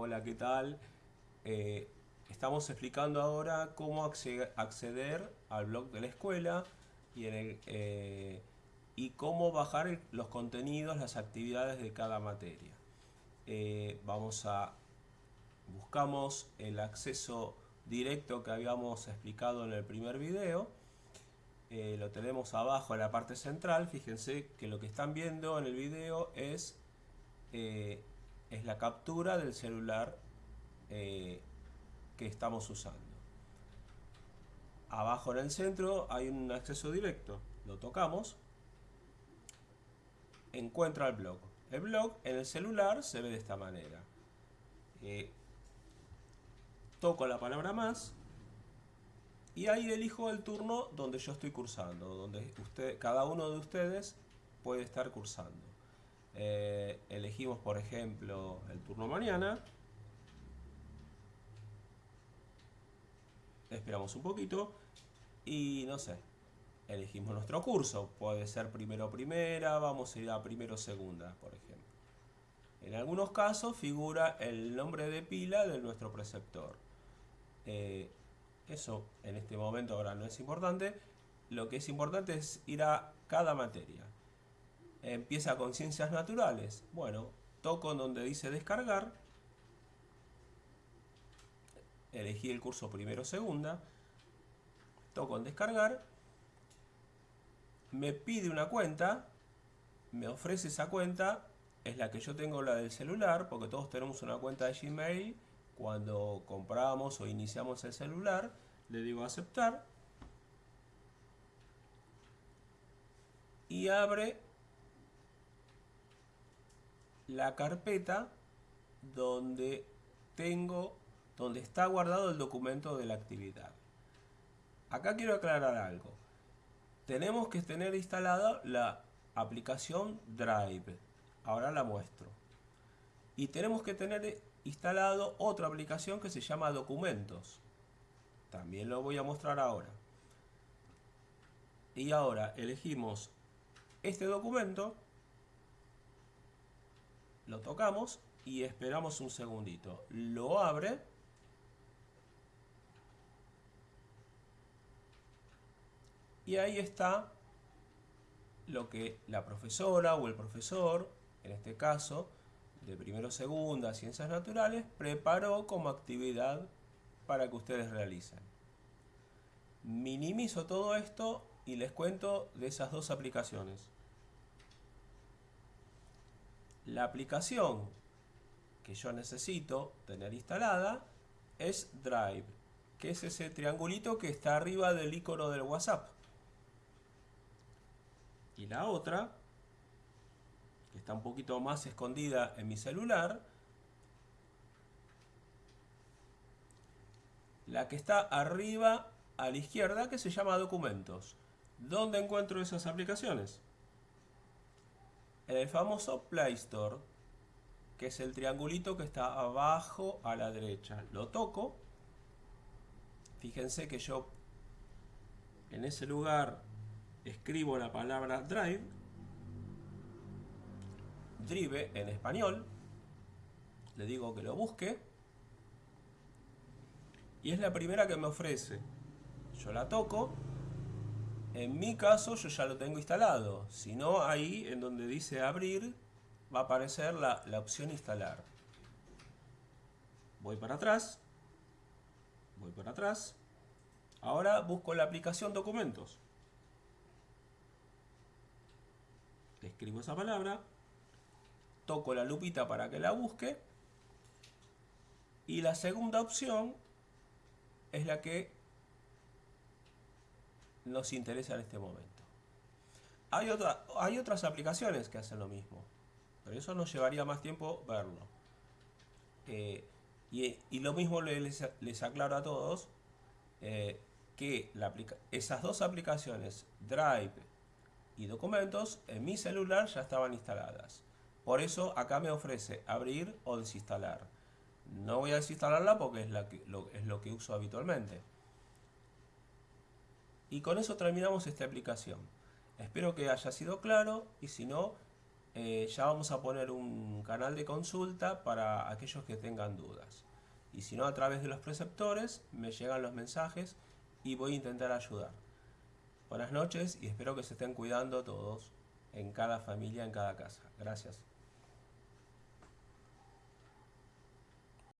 Hola, ¿qué tal? Eh, estamos explicando ahora cómo acceder al blog de la escuela y, eh, cómo bajar los contenidos, las actividades de cada materia. Eh, vamos a... buscamos el acceso directo que habíamos explicado en el primer video. lo tenemos abajo en la parte central. Fíjense que lo que están viendo en el video es es la captura del celular eh, que estamos usando. Abajo en el centro hay un acceso directo. Lo tocamos. Encuentra el blog. El blog en el celular se ve de esta manera. Eh, toco la palabra más y ahí elijo el turno donde yo estoy cursando, donde usted, cada uno de ustedes puede estar cursando. Eh, elegimos por ejemplo el turno mañana. Esperamos un poquito y no sé elegimos nuestro curso. Puede ser primero primera vamos a ir a primero segunda por ejemplo. En algunos casos figura el nombre de pila de nuestro preceptor. Eh, eso en este momento ahora no es importante. Lo que es importante es ir a cada materia empieza con ciencias naturales. Bueno, toco en donde dice descargar. Elegí el curso primero segunda. Toco en descargar. Me pide una cuenta. Me ofrece esa cuenta. Es la que yo tengo, la del celular, porque todos tenemos una cuenta de Gmail. Cuando compramos o iniciamos el celular, le digo aceptar. Y abre la carpeta donde tengo donde está guardado el documento de la actividad. Acá quiero aclarar algo. Tenemos que tener instalada la aplicación Drive. Ahora la muestro. Y tenemos que tener instalado otra aplicación que se llama Documentos. También lo voy a mostrar ahora. Y ahora elegimos este documento lo tocamos y esperamos un segundito. Lo abre. Y ahí está lo que la profesora o el profesor, en este caso, de primero segunda, ciencias naturales, preparó como actividad para que ustedes realicen. Minimizo todo esto y les cuento de esas dos aplicaciones. La aplicación que yo necesito tener instalada es Drive, que es ese triangulito que está arriba del icono del WhatsApp. Y la otra, que está un poquito más escondida en mi celular, la que está arriba a la izquierda que se llama documentos. ¿Dónde encuentro esas aplicaciones? En el famoso Play Store, que es el triangulito que está abajo a la derecha. Lo toco. Fíjense que yo en ese lugar escribo la palabra drive, drive en español, le digo que lo busque y es la primera que me ofrece. Yo la toco en mi caso yo ya lo tengo instalado, si no ahí en donde dice abrir va a aparecer la, opción instalar. Voy para atrás, voy para atrás, ahora busco la aplicación documentos. Escribo esa palabra, toco la lupita para que la busque. Y la segunda opción es la que nos interesa en este momento. Hay, otra, hay otras aplicaciones que hacen lo mismo, pero eso nos llevaría más tiempo verlo. Eh, y, lo mismo les, les, aclaro a todos eh, que la esas dos aplicaciones, Drive y Documentos, en mi celular ya estaban instaladas. Por eso acá me ofrece abrir o desinstalar. No voy a desinstalarla porque es, la que, es lo que uso habitualmente. Y con eso terminamos esta aplicación. Espero que haya sido claro y si no, eh, ya vamos a poner un canal de consulta para aquellos que tengan dudas. Y si no, a través de los preceptores me llegan los mensajes y voy a intentar ayudar. Buenas noches y espero que se estén cuidando todos en cada familia, en cada casa. Gracias.